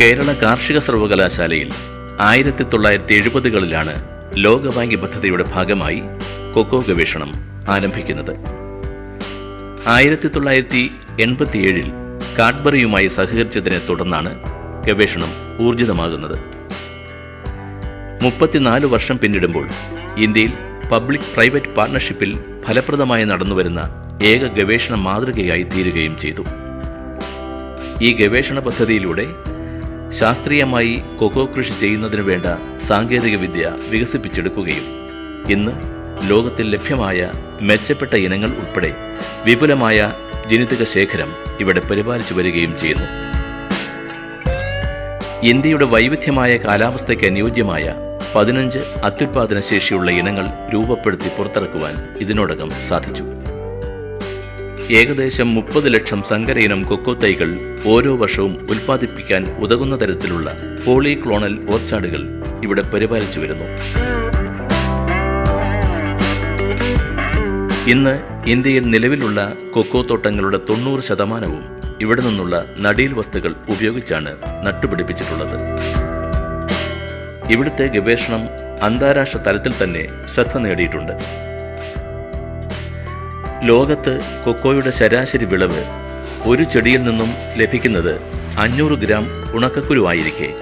കേരള കാർഷിക സർവകലാശാലയിൽ ആയിരത്തി തൊള്ളായിരത്തി എഴുപതുകളിലാണ് ലോകബാങ്ക് പദ്ധതിയുടെ ഭാഗമായി കൊക്കോ ഗവേഷണം ആരംഭിക്കുന്നത്. ആയിരത്തി തൊള്ളായിരത്തി എൺപത്തിയേഴിൽ കാഡ്ബറിയുമായി സഹകരിച്ചതിനെ തുടർന്നാണ് ഗവേഷണം ഊർജിതമാകുന്നത്. മുപ്പത്തിനാല് വർഷം പിന്നിടുമ്പോൾ ഇന്ത്യയിൽ പബ്ലിക് പ്രൈവറ്റ് പാർട്ണർഷിപ്പിൽ ഫലപ്രദമായി നടന്നുവരുന്ന ഏക ഗവേഷണ മാതൃകയായി തീരുകയും ചെയ്തു. ഈ ഗവേഷണ പദ്ധതിയിലൂടെ ശാസ്ത്രീയമായി കൊക്കോ കൃഷി ചെയ്യുന്നതിനു വേണ്ട സാങ്കേതിക വിദ്യ വികസിപ്പിച്ചെടുക്കുകയും ഇന്ന് ലോകത്തിൽ ലഭ്യമായ മെച്ചപ്പെട്ട ഇനങ്ങൾ ഉൾപ്പെടെ വിപുലമായ ജനിതക ശേഖരം ഇവിടെ പരിപാലിച്ചു വരികയും ചെയ്യുന്നു. ഇന്ത്യയുടെ വൈവിധ്യമായ കാലാവസ്ഥയ്ക്ക് അനുയോജ്യമായ പതിനഞ്ച് അത്യുൽപാദന ശേഷിയുള്ള ഇനങ്ങൾ രൂപപ്പെടുത്തി പുറത്തിറക്കുവാൻ ഇതിനോടകം സാധിച്ചു. ഏകദേശം മുപ്പത് ലക്ഷം സങ്കര ഇനം കൊക്കോ തൈകൾ ഓരോ വർഷവും ഉൽപ്പാദിപ്പിക്കാൻ ഉതകുന്ന തരത്തിലുള്ള പോളിക്ലോണൽ ഓർച്ചാർഡുകൾ ഇവിടെ പരിപാലിച്ചു വരുന്നു. ഇന്ന് ഇന്ത്യയിൽ നിലവിലുള്ള കൊക്കോ തോട്ടങ്ങളുടെ തൊണ്ണൂറ് ശതമാനവും ഇവിടെ നിന്നുള്ള നടീൽ വസ്തുക്കൾ ഉപയോഗിച്ചാണ് നട്ടുപിടിപ്പിച്ചിട്ടുള്ളത്. ഇവിടുത്തെ ഗവേഷണം അന്താരാഷ്ട്ര തലത്തിൽ തന്നെ ശ്രദ്ധ നേടിയിട്ടുണ്ട്. ലോകത്ത് കൊക്കോയുടെ ശരാശരി വിളവ് ഒരു ചെടിയിൽ നിന്നും ലഭിക്കുന്നത് അഞ്ഞൂറ് ഗ്രാം ഉണക്കക്കുരുവായിരിക്കെ.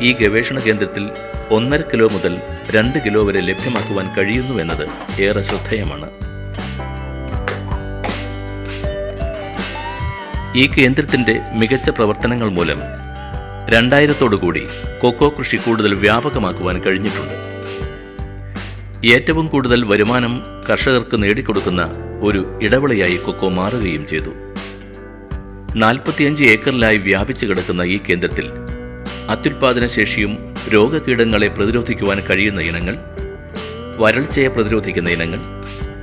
ഈ ഗവേഷണ കേന്ദ്രത്തിൽ ഒന്നര കിലോ മുതൽ രണ്ട് കിലോ വരെ ലഭ്യമാക്കുവാൻ കഴിയുന്നുവെന്നത് ഏറെ ശ്രദ്ധേയമാണ്. ഈ കേന്ദ്രത്തിന്റെ മികച്ച പ്രവർത്തനങ്ങൾ മൂലം രണ്ടായിരത്തോടുകൂടി കൊക്കോ കൃഷി കൂടുതൽ വ്യാപകമാക്കുവാൻ കഴിഞ്ഞിട്ടുണ്ട്. ഏറ്റവും കൂടുതൽ വരുമാനം കർഷകർക്ക് നേടിക്കൊടുക്കുന്ന ഒരു ഇടവേളയായി കൊക്കോ മാറുകയും ചെയ്തു. നാൽപ്പത്തിയഞ്ച് ഏക്കറിലായി വ്യാപിച്ചു കിടക്കുന്ന ഈ കേന്ദ്രത്തിൽ അത്യുൽപാദന ശേഷിയും രോഗകീടങ്ങളെ പ്രതിരോധിക്കുവാൻ കഴിയുന്ന ഇനങ്ങൾ വരൾച്ചയെ പ്രതിരോധിക്കുന്ന ഇനങ്ങൾ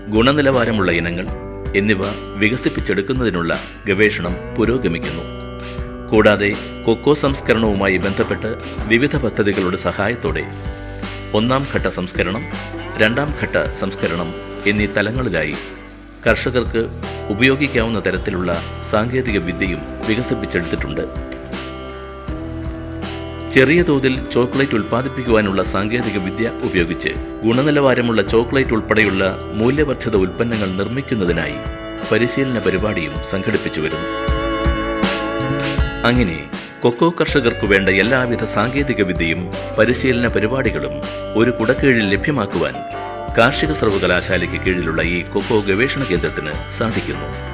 ഗുണനിലവാരമുള്ള ഇനങ്ങൾ എന്നിവ വികസിപ്പിച്ചെടുക്കുന്നതിനുള്ള ഗവേഷണം പുരോഗമിക്കുന്നു. കൂടാതെ കൊക്കോ സംസ്കരണവുമായി ബന്ധപ്പെട്ട് വിവിധ പദ്ധതികളുടെ സഹായത്തോടെ ഒന്നാം ഘട്ട സംസ്കരണം രണ്ടാം ഘട്ട സംസ്കരണം എന്നീ തലങ്ങളിലായി കർഷകർക്ക് ഉപയോഗിക്കാവുന്ന തരത്തിലുള്ള സാങ്കേതിക വിദ്യയും വികസിപ്പിച്ചെടുത്തിട്ടുണ്ട്. ചെറിയ തോതിൽ ചോക്ലേറ്റ് ഉൽപ്പാദിപ്പിക്കുവാനുള്ള സാങ്കേതിക വിദ്യ ഉപയോഗിച്ച് ഗുണനിലവാരമുള്ള ചോക്ലേറ്റ് ഉൾപ്പെടെയുള്ള മൂല്യവർദ്ധിത ഉൽപ്പന്നങ്ങൾ നിർമ്മിക്കുന്നതിനായി പരിശീലന പരിപാടിയും സംഘടിപ്പിച്ചു വരുന്നു. അങ്ങനെ കൊക്കോ കർഷകർക്കു വേണ്ട എല്ലാവിധ സാങ്കേതിക വിദ്യയും പരിശീലന പരിപാടികളും ഒരു കുടക്കീഴിൽ ലഭ്യമാക്കുവാൻ കാർഷിക സർവകലാശാലയ്ക്ക് കീഴിലുള്ള ഈ കൊക്കോ ഗവേഷണ കേന്ദ്രത്തിന് സാധിക്കുന്നു.